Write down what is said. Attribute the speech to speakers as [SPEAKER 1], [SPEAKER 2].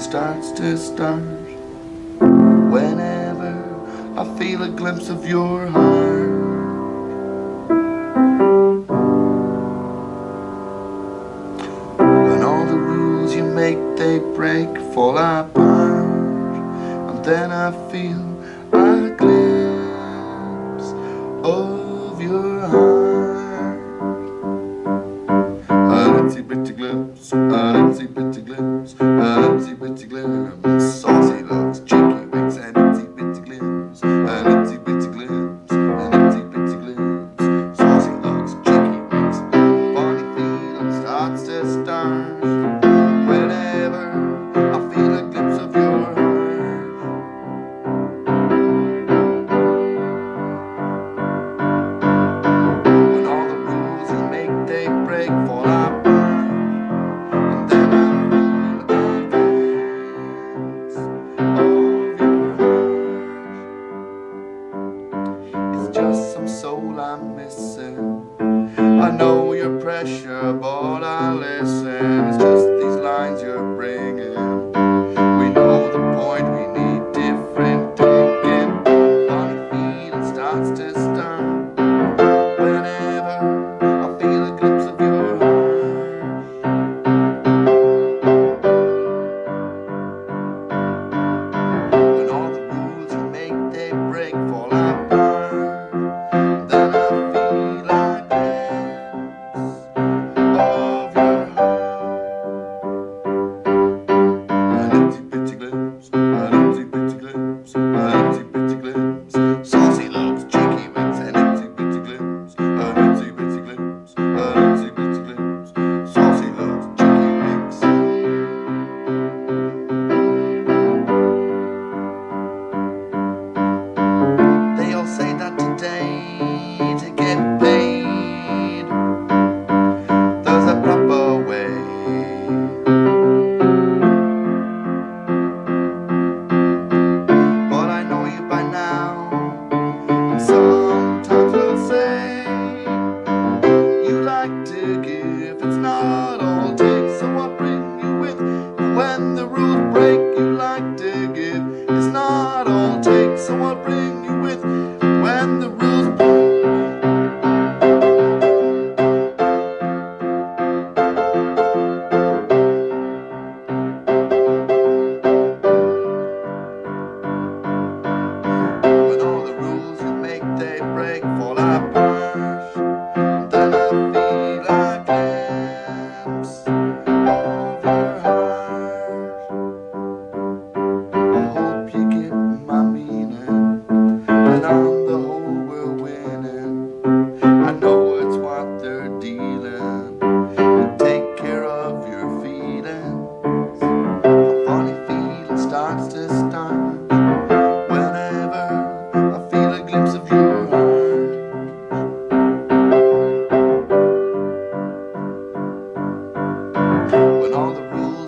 [SPEAKER 1] starts to start. Whenever I feel a glimpse of your heart. When all the rules you make they break fall apart. And then I feel a glimpse of your heart. blues. Ipsy witsy gloom, saucy looks. just some soul I'm missing. I know your pressure, but I listen. It's just these lines you're bringing. We know the point, we need different thinking. Funny feeling starts to stir. long times will say. daybreak. the rules.